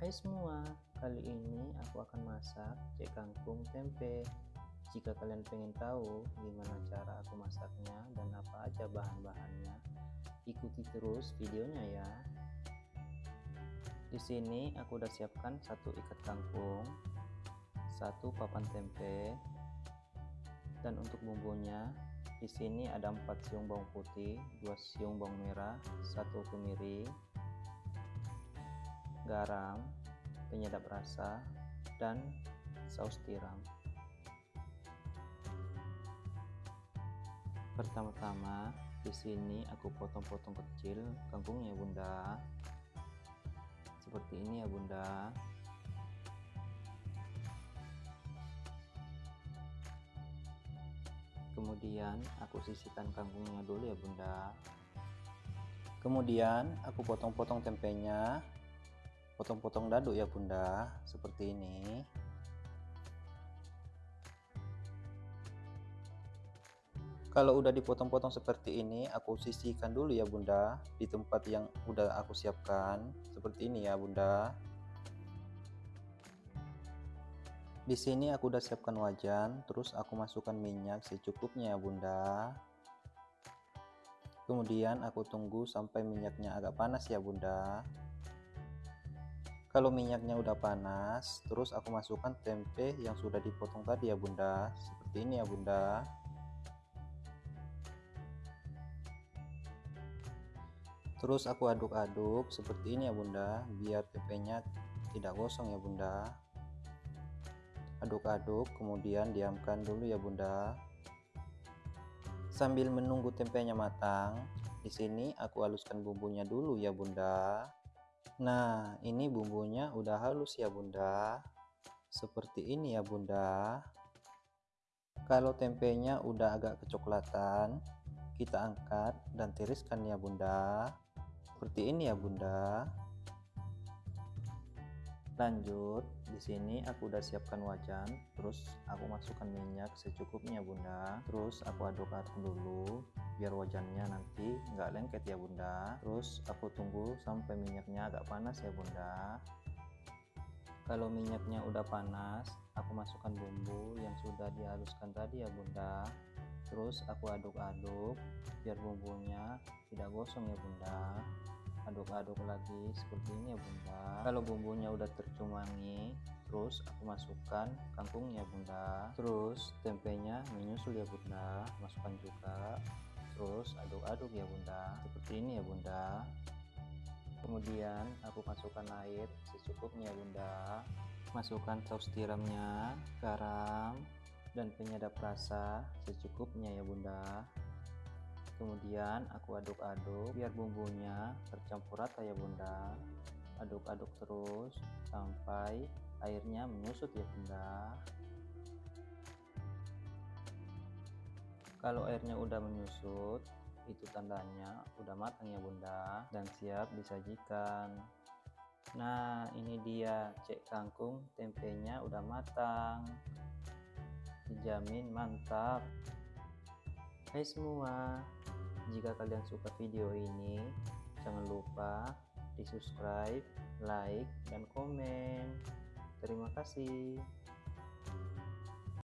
Hai semua, kali ini aku akan masak cek kangkung tempe. Jika kalian pengen tahu gimana cara aku masaknya dan apa aja bahan-bahannya, ikuti terus videonya ya. Di sini aku udah siapkan satu ikat kangkung, satu papan tempe, dan untuk bumbunya di sini ada 4 siung bawang putih, 2 siung bawang merah, 1 kemiri, garam, penyedap rasa, dan saus tiram. Pertama-tama, di sini aku potong-potong kecil kangkungnya Bunda. Seperti ini ya Bunda. kemudian aku sisihkan kangkungnya dulu ya bunda kemudian aku potong-potong tempenya potong-potong dadu ya bunda seperti ini kalau udah dipotong-potong seperti ini aku sisihkan dulu ya bunda di tempat yang udah aku siapkan seperti ini ya bunda Di sini aku udah siapkan wajan, terus aku masukkan minyak secukupnya ya bunda. Kemudian aku tunggu sampai minyaknya agak panas ya bunda. Kalau minyaknya udah panas, terus aku masukkan tempe yang sudah dipotong tadi ya bunda. Seperti ini ya bunda. Terus aku aduk-aduk seperti ini ya bunda, biar tempenya tidak gosong ya bunda aduk-aduk kemudian diamkan dulu ya bunda sambil menunggu tempenya matang di sini aku haluskan bumbunya dulu ya bunda nah ini bumbunya udah halus ya bunda. Seperti ini ya bunda. Kalau tempenya udah agak kecoklatan kita angkat dan tiriskan ya bunda. Seperti ini ya bunda. Lanjut di sini aku udah siapkan wajan terus aku masukkan minyak secukupnya bunda. Terus aku aduk-aduk dulu biar wajannya nanti nggak lengket ya bunda. Terus aku tunggu sampai minyaknya agak panas ya bunda. Kalau minyaknya udah panas aku masukkan bumbu yang sudah dihaluskan tadi ya bunda. Terus aku aduk-aduk biar bumbunya tidak gosong ya bunda. Aduk-aduk lagi seperti ini ya bunda. Kalau bumbunya udah tercumangi terus aku masukkan kangkungnya bunda. Terus tempenya menyusul ya bunda. Masukkan juga. Terus aduk-aduk ya bunda. Seperti ini ya bunda. Kemudian aku masukkan air secukupnya ya bunda. Masukkan saus tiramnya garam dan penyedap rasa secukupnya ya bunda. Kemudian aku aduk-aduk biar bumbunya tercampur rata ya bunda aduk-aduk terus sampai airnya menyusut ya bunda. Kalau airnya udah menyusut itu tandanya udah matang ya bunda dan siap disajikan. Nah ini dia cek kangkung tempenya udah matang. Dijamin mantap. Hai semua, jika kalian suka video ini, jangan lupa di subscribe, like, dan komen. Terima kasih.